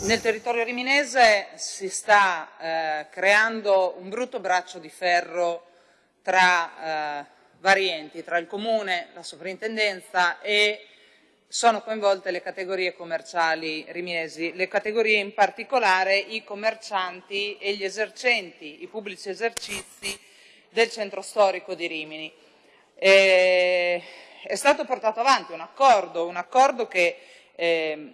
Nel territorio riminese si sta eh, creando un brutto braccio di ferro tra eh, vari enti, tra il comune, la sovrintendenza e sono coinvolte le categorie commerciali riminesi, le categorie in particolare i commercianti e gli esercenti, i pubblici esercizi del centro storico di Rimini. E è stato portato avanti un accordo, un accordo che eh,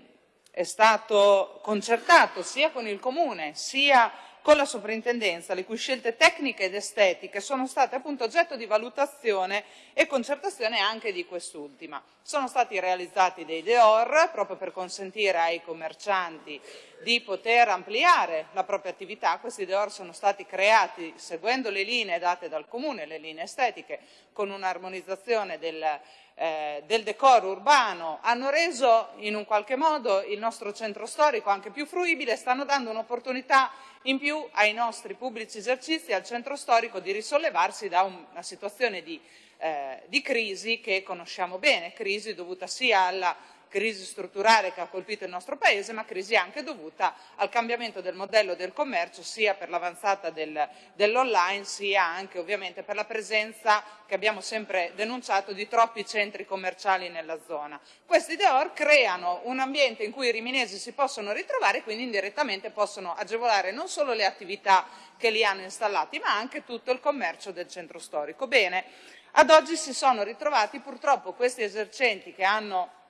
è stato concertato sia con il Comune sia con la soprintendenza, le cui scelte tecniche ed estetiche sono state appunto oggetto di valutazione e concertazione anche di quest'ultima. Sono stati realizzati dei DEOR proprio per consentire ai commercianti di poter ampliare la propria attività. Questi DEOR sono stati creati seguendo le linee date dal Comune, le linee estetiche, con un'armonizzazione del, eh, del decoro urbano, hanno reso in un qualche modo il nostro centro storico anche più fruibile, stanno dando un'opportunità in più ai nostri pubblici esercizi, al centro storico, di risollevarsi da una situazione di, eh, di crisi che conosciamo bene, crisi dovuta sia alla crisi strutturale che ha colpito il nostro Paese, ma crisi anche dovuta al cambiamento del modello del commercio, sia per l'avanzata del, dell'online, sia anche ovviamente per la presenza che abbiamo sempre denunciato di troppi centri commerciali nella zona. Questi DEOR creano un ambiente in cui i riminesi si possono ritrovare e quindi indirettamente possono agevolare non solo le attività che li hanno installati, ma anche tutto il commercio del centro storico. Bene, ad oggi si sono ritrovati purtroppo questi esercenti che hanno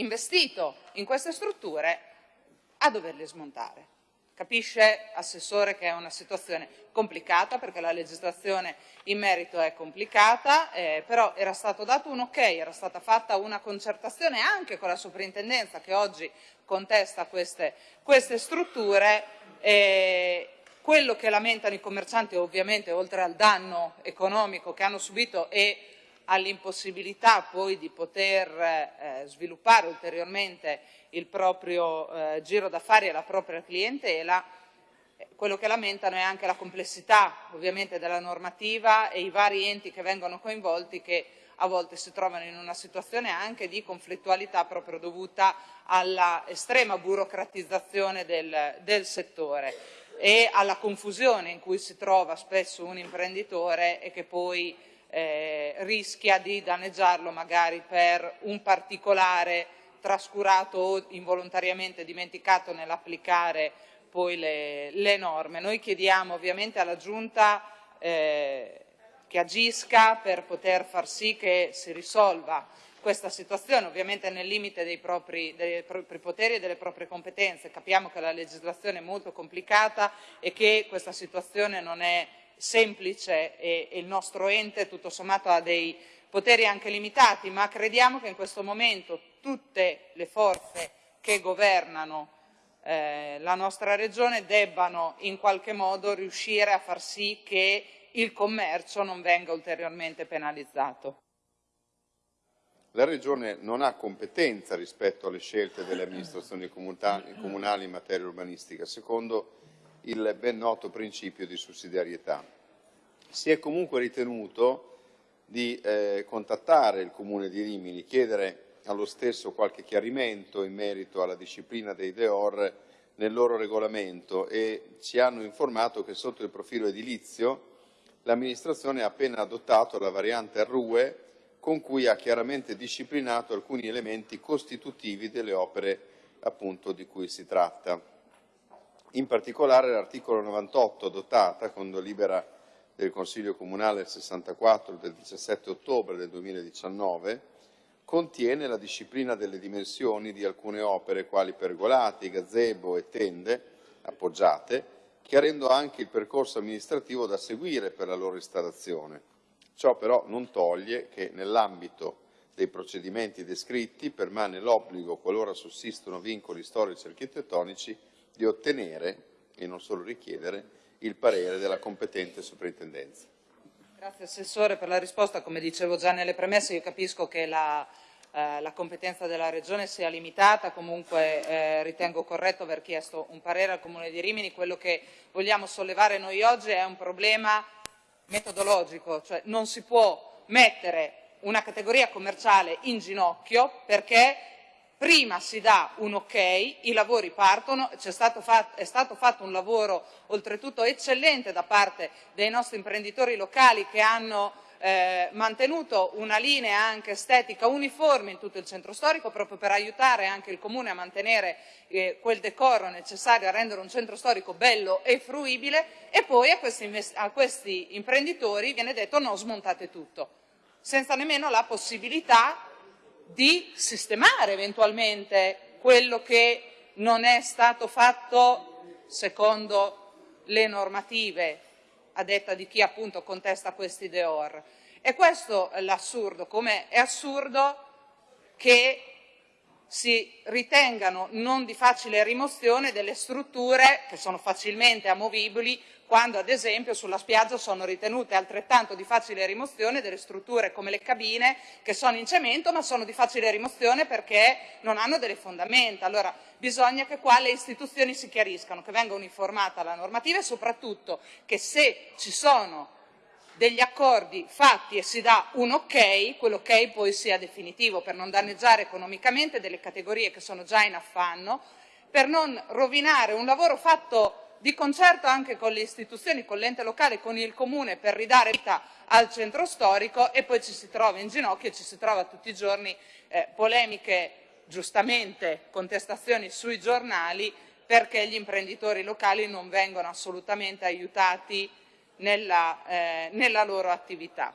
investito in queste strutture a doverle smontare. Capisce, Assessore, che è una situazione complicata perché la legislazione in merito è complicata, eh, però era stato dato un ok, era stata fatta una concertazione anche con la soprintendenza che oggi contesta queste, queste strutture. Eh, quello che lamentano i commercianti ovviamente oltre al danno economico che hanno subito e all'impossibilità poi di poter eh, sviluppare ulteriormente il proprio eh, giro d'affari e la propria clientela, eh, quello che lamentano è anche la complessità ovviamente della normativa e i vari enti che vengono coinvolti che a volte si trovano in una situazione anche di conflittualità proprio dovuta alla estrema burocratizzazione del, del settore e alla confusione in cui si trova spesso un imprenditore e che poi eh, rischia di danneggiarlo magari per un particolare trascurato o involontariamente dimenticato nell'applicare poi le, le, norme. Noi chiediamo ovviamente alla Giunta eh, che agisca per poter far sì che si risolva questa situazione, ovviamente nel limite dei propri, dei propri, poteri e delle proprie competenze. Capiamo che la legislazione è molto complicata e che questa situazione non è semplice e, e il nostro ente tutto sommato ha dei poteri anche limitati, ma crediamo che in questo momento tutte le forze che governano eh, la nostra regione debbano in qualche modo riuscire a far sì che il commercio non venga ulteriormente penalizzato. La Regione non ha competenza rispetto alle scelte delle amministrazioni comunali in materia urbanistica, secondo il ben noto principio di sussidiarietà. Si è comunque ritenuto di eh, contattare il Comune di Rimini, chiedere allo stesso qualche chiarimento in merito alla disciplina dei DEOR nel loro regolamento e ci hanno informato che sotto il profilo edilizio l'amministrazione ha appena adottato la variante RUE con cui ha chiaramente disciplinato alcuni elementi costitutivi delle opere appunto di cui si tratta. In particolare l'articolo 98 adottata con delibera del Consiglio Comunale 64 del 17 ottobre del 2019 contiene la disciplina delle dimensioni di alcune opere quali pergolati, gazebo e tende appoggiate, chiarendo anche il percorso amministrativo da seguire per la loro installazione. Ciò però non toglie che nell'ambito dei procedimenti descritti permane l'obbligo, qualora sussistono vincoli storici architettonici, di ottenere e non solo richiedere il parere della competente soprintendenza. Grazie Assessore per la risposta. Come dicevo già nelle premesse, io capisco che la, eh, la competenza della Regione sia limitata, comunque eh, ritengo corretto aver chiesto un parere al Comune di Rimini. Quello che vogliamo sollevare noi oggi è un problema metodologico, cioè non si può mettere una categoria commerciale in ginocchio perché prima si dà un ok, i lavori partono, stato fatto, è stato fatto un lavoro oltretutto eccellente da parte dei nostri imprenditori locali che hanno eh, mantenuto una linea anche estetica uniforme in tutto il centro storico proprio per aiutare anche il Comune a mantenere eh, quel decoro necessario a rendere un centro storico bello e fruibile. E poi a questi, a questi imprenditori viene detto no, smontate tutto, senza nemmeno la possibilità di sistemare eventualmente quello che non è stato fatto secondo le normative a detta di chi appunto contesta questi deor. E questo è l'assurdo, come è assurdo che si ritengano non di facile rimozione delle strutture che sono facilmente amovibili quando ad esempio sulla spiaggia sono ritenute altrettanto di facile rimozione delle strutture come le cabine che sono in cemento ma sono di facile rimozione perché non hanno delle fondamenta. Allora bisogna che qua le istituzioni si chiariscano, che venga uniformata la normativa e soprattutto che se ci sono degli accordi fatti e si dà un ok, quell'ok poi sia definitivo per non danneggiare economicamente delle categorie che sono già in affanno, per non rovinare un lavoro fatto di concerto anche con le istituzioni, con l'ente locale, con il comune per ridare vita al centro storico e poi ci si trova in ginocchio e ci si trova tutti i giorni eh, polemiche, giustamente contestazioni sui giornali perché gli imprenditori locali non vengono assolutamente aiutati nella, eh, nella loro attività.